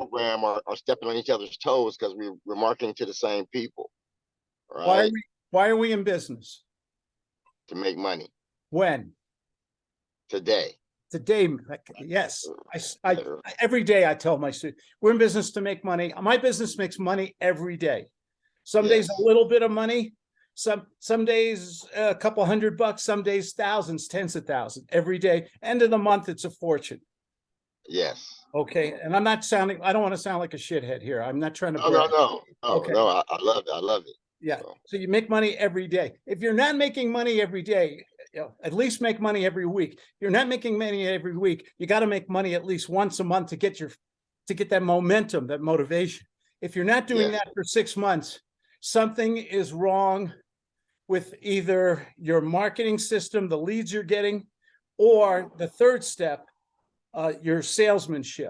program are, are stepping on each other's toes because we, we're marketing to the same people. Why are we, why are we in business? to make money When? today. Today, yes, I, I- I- every day I tell my students, we're in business to make money. My business makes money every day. Some days a little bit of money, some, some days a couple hundred bucks, some days thousands, tens of thousands, every day. End of the month, it's a fortune. Yes. Okay, and I'm not sounding, I don't want to sound like a shithead here. I'm not trying to. No, no, no, no, Okay. no, I, I love it. I love it. Yeah, So- so you make money every day. If you're not making money every day, you know, at least make money every week. You're not making money every week, you gotta make money at least once a month to get your, to get that momentum, that motivation. If you're not doing Yeah. that for six months, something is wrong with either your marketing system, the leads you're getting, or the third step, uh, your salesmanship.